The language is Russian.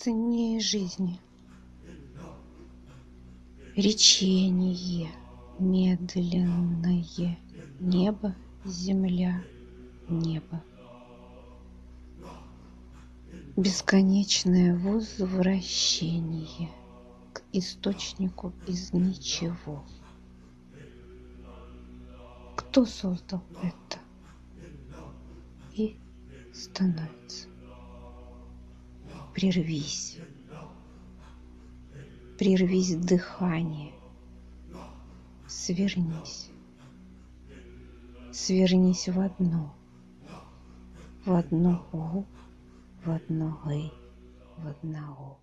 ценнее жизни. Речение медленное, небо, земля, небо. Бесконечное возвращение к источнику из ничего. Кто создал это? И становится. Прервись. Прервись дыхание. Свернись. Свернись в одно. В одно У, в одно И, в одного.